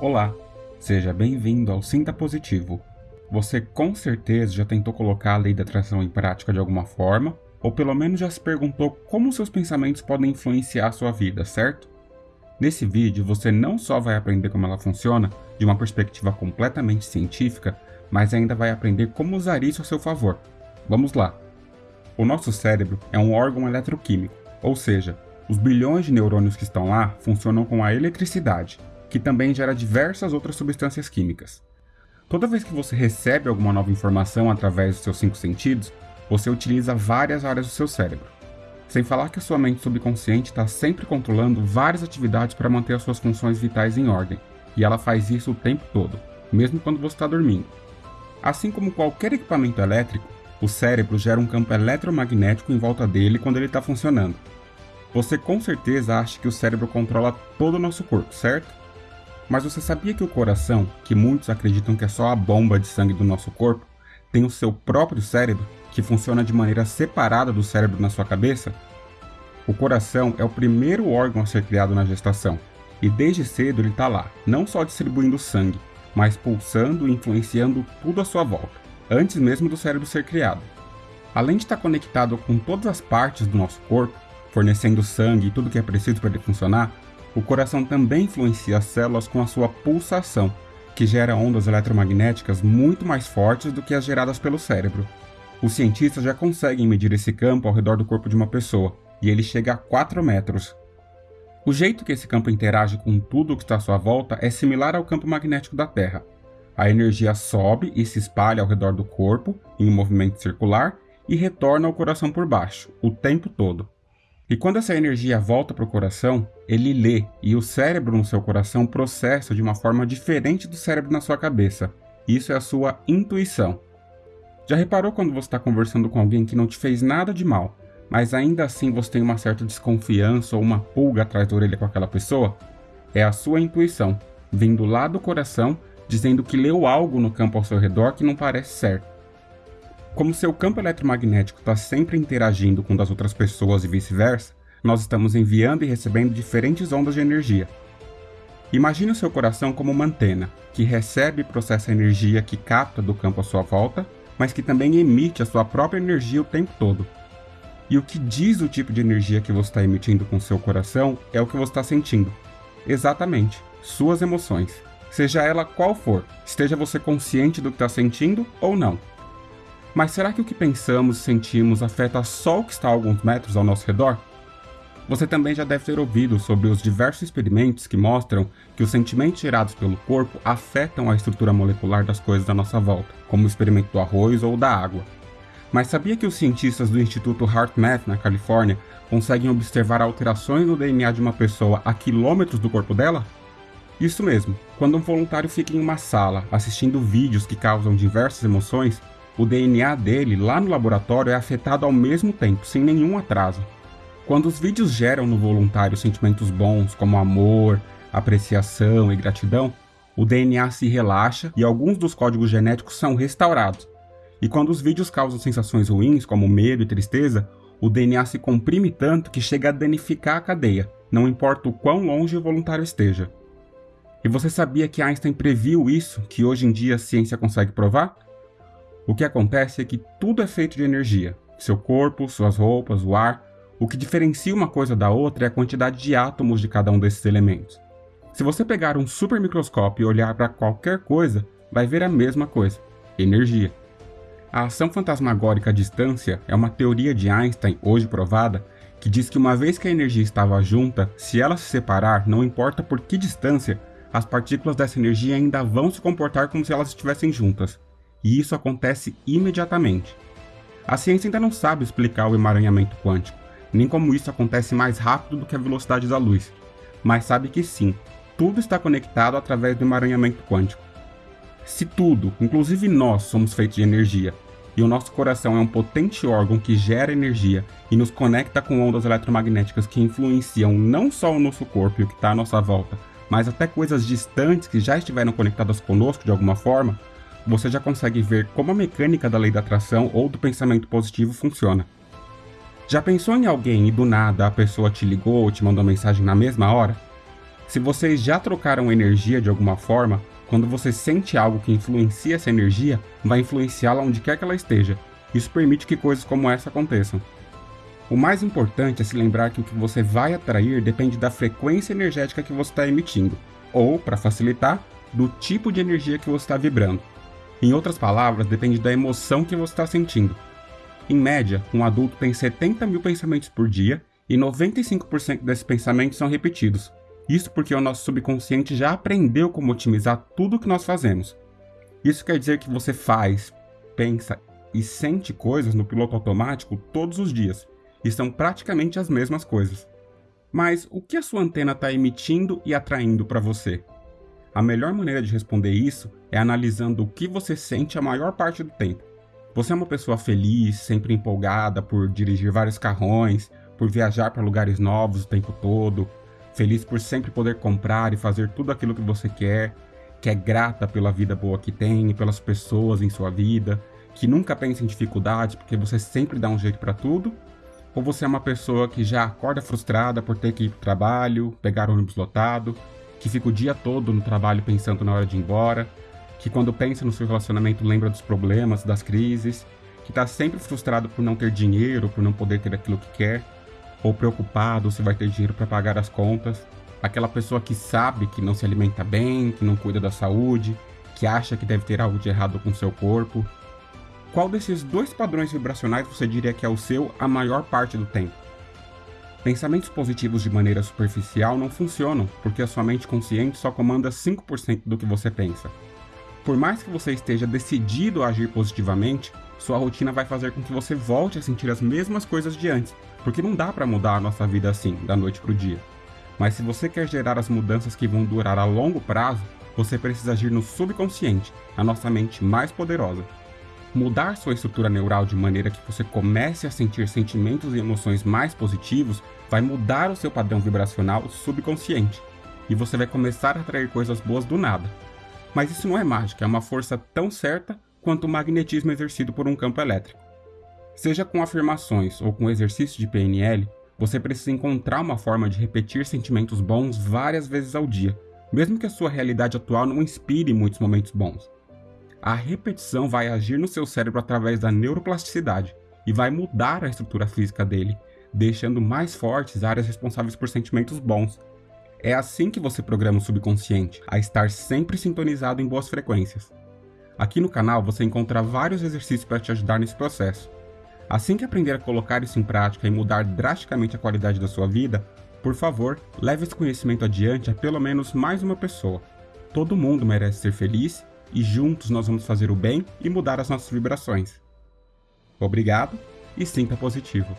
Olá, seja bem-vindo ao Sinta Positivo. Você com certeza já tentou colocar a lei da atração em prática de alguma forma, ou pelo menos já se perguntou como seus pensamentos podem influenciar a sua vida, certo? Nesse vídeo você não só vai aprender como ela funciona de uma perspectiva completamente científica, mas ainda vai aprender como usar isso a seu favor. Vamos lá! O nosso cérebro é um órgão eletroquímico, ou seja, os bilhões de neurônios que estão lá funcionam com a eletricidade, que também gera diversas outras substâncias químicas. Toda vez que você recebe alguma nova informação através dos seus cinco sentidos, você utiliza várias áreas do seu cérebro. Sem falar que a sua mente subconsciente está sempre controlando várias atividades para manter as suas funções vitais em ordem, e ela faz isso o tempo todo, mesmo quando você está dormindo. Assim como qualquer equipamento elétrico, o cérebro gera um campo eletromagnético em volta dele quando ele está funcionando. Você com certeza acha que o cérebro controla todo o nosso corpo, certo? Mas você sabia que o coração, que muitos acreditam que é só a bomba de sangue do nosso corpo, tem o seu próprio cérebro, que funciona de maneira separada do cérebro na sua cabeça? O coração é o primeiro órgão a ser criado na gestação, e desde cedo ele está lá, não só distribuindo sangue, mas pulsando e influenciando tudo à sua volta, antes mesmo do cérebro ser criado. Além de estar conectado com todas as partes do nosso corpo, fornecendo sangue e tudo que é preciso para ele funcionar, o coração também influencia as células com a sua pulsação, que gera ondas eletromagnéticas muito mais fortes do que as geradas pelo cérebro. Os cientistas já conseguem medir esse campo ao redor do corpo de uma pessoa, e ele chega a 4 metros. O jeito que esse campo interage com tudo o que está à sua volta é similar ao campo magnético da Terra. A energia sobe e se espalha ao redor do corpo, em um movimento circular, e retorna ao coração por baixo, o tempo todo. E quando essa energia volta para o coração, ele lê e o cérebro no seu coração processa de uma forma diferente do cérebro na sua cabeça. Isso é a sua intuição. Já reparou quando você está conversando com alguém que não te fez nada de mal, mas ainda assim você tem uma certa desconfiança ou uma pulga atrás da orelha com aquela pessoa? É a sua intuição, vindo lá do coração, dizendo que leu algo no campo ao seu redor que não parece certo. Como seu campo eletromagnético está sempre interagindo com o das outras pessoas e vice-versa, nós estamos enviando e recebendo diferentes ondas de energia. Imagine o seu coração como uma antena, que recebe e processa a energia que capta do campo à sua volta, mas que também emite a sua própria energia o tempo todo. E o que diz o tipo de energia que você está emitindo com seu coração é o que você está sentindo. Exatamente, suas emoções. Seja ela qual for, esteja você consciente do que está sentindo ou não. Mas será que o que pensamos e sentimos afeta só o que está a alguns metros ao nosso redor? Você também já deve ter ouvido sobre os diversos experimentos que mostram que os sentimentos gerados pelo corpo afetam a estrutura molecular das coisas à nossa volta, como o experimento do arroz ou da água. Mas sabia que os cientistas do Instituto HeartMath, na Califórnia, conseguem observar alterações no DNA de uma pessoa a quilômetros do corpo dela? Isso mesmo, quando um voluntário fica em uma sala assistindo vídeos que causam diversas emoções, o DNA dele lá no laboratório é afetado ao mesmo tempo, sem nenhum atraso. Quando os vídeos geram no voluntário sentimentos bons, como amor, apreciação e gratidão, o DNA se relaxa e alguns dos códigos genéticos são restaurados. E quando os vídeos causam sensações ruins, como medo e tristeza, o DNA se comprime tanto que chega a danificar a cadeia, não importa o quão longe o voluntário esteja. E você sabia que Einstein previu isso, que hoje em dia a ciência consegue provar? O que acontece é que tudo é feito de energia. Seu corpo, suas roupas, o ar. O que diferencia uma coisa da outra é a quantidade de átomos de cada um desses elementos. Se você pegar um super microscópio e olhar para qualquer coisa, vai ver a mesma coisa: energia. A ação fantasmagórica à distância é uma teoria de Einstein, hoje provada, que diz que uma vez que a energia estava junta, se ela se separar, não importa por que distância, as partículas dessa energia ainda vão se comportar como se elas estivessem juntas e isso acontece imediatamente. A ciência ainda não sabe explicar o emaranhamento quântico, nem como isso acontece mais rápido do que a velocidade da luz, mas sabe que sim, tudo está conectado através do emaranhamento quântico. Se tudo, inclusive nós, somos feitos de energia, e o nosso coração é um potente órgão que gera energia e nos conecta com ondas eletromagnéticas que influenciam não só o nosso corpo e o que está à nossa volta, mas até coisas distantes que já estiveram conectadas conosco de alguma forma, você já consegue ver como a mecânica da lei da atração ou do pensamento positivo funciona. Já pensou em alguém e do nada a pessoa te ligou ou te mandou mensagem na mesma hora? Se vocês já trocaram energia de alguma forma, quando você sente algo que influencia essa energia, vai influenciá-la onde quer que ela esteja. Isso permite que coisas como essa aconteçam. O mais importante é se lembrar que o que você vai atrair depende da frequência energética que você está emitindo, ou, para facilitar, do tipo de energia que você está vibrando. Em outras palavras, depende da emoção que você está sentindo. Em média, um adulto tem 70 mil pensamentos por dia e 95% desses pensamentos são repetidos. Isso porque o nosso subconsciente já aprendeu como otimizar tudo o que nós fazemos. Isso quer dizer que você faz, pensa e sente coisas no piloto automático todos os dias, e são praticamente as mesmas coisas. Mas o que a sua antena está emitindo e atraindo para você? A melhor maneira de responder isso é analisando o que você sente a maior parte do tempo. Você é uma pessoa feliz, sempre empolgada por dirigir vários carrões, por viajar para lugares novos o tempo todo, feliz por sempre poder comprar e fazer tudo aquilo que você quer, que é grata pela vida boa que tem e pelas pessoas em sua vida, que nunca pensa em dificuldade porque você sempre dá um jeito para tudo? Ou você é uma pessoa que já acorda frustrada por ter que ir para o trabalho, pegar ônibus lotado, que fica o dia todo no trabalho pensando na hora de ir embora, que quando pensa no seu relacionamento lembra dos problemas, das crises, que está sempre frustrado por não ter dinheiro, por não poder ter aquilo que quer? ou preocupado se vai ter dinheiro para pagar as contas, aquela pessoa que sabe que não se alimenta bem, que não cuida da saúde, que acha que deve ter algo de errado com seu corpo. Qual desses dois padrões vibracionais você diria que é o seu a maior parte do tempo? Pensamentos positivos de maneira superficial não funcionam, porque a sua mente consciente só comanda 5% do que você pensa. Por mais que você esteja decidido a agir positivamente, sua rotina vai fazer com que você volte a sentir as mesmas coisas de antes, porque não dá para mudar a nossa vida assim, da noite para o dia. Mas se você quer gerar as mudanças que vão durar a longo prazo, você precisa agir no subconsciente, a nossa mente mais poderosa. Mudar sua estrutura neural de maneira que você comece a sentir sentimentos e emoções mais positivos vai mudar o seu padrão vibracional subconsciente, e você vai começar a atrair coisas boas do nada. Mas isso não é mágica, é uma força tão certa quanto o magnetismo exercido por um campo elétrico. Seja com afirmações ou com exercício de PNL, você precisa encontrar uma forma de repetir sentimentos bons várias vezes ao dia, mesmo que a sua realidade atual não inspire muitos momentos bons. A repetição vai agir no seu cérebro através da neuroplasticidade e vai mudar a estrutura física dele, deixando mais fortes áreas responsáveis por sentimentos bons. É assim que você programa o subconsciente a estar sempre sintonizado em boas frequências. Aqui no canal você encontra vários exercícios para te ajudar nesse processo. Assim que aprender a colocar isso em prática e mudar drasticamente a qualidade da sua vida, por favor, leve esse conhecimento adiante a pelo menos mais uma pessoa. Todo mundo merece ser feliz e juntos nós vamos fazer o bem e mudar as nossas vibrações. Obrigado e sinta positivo.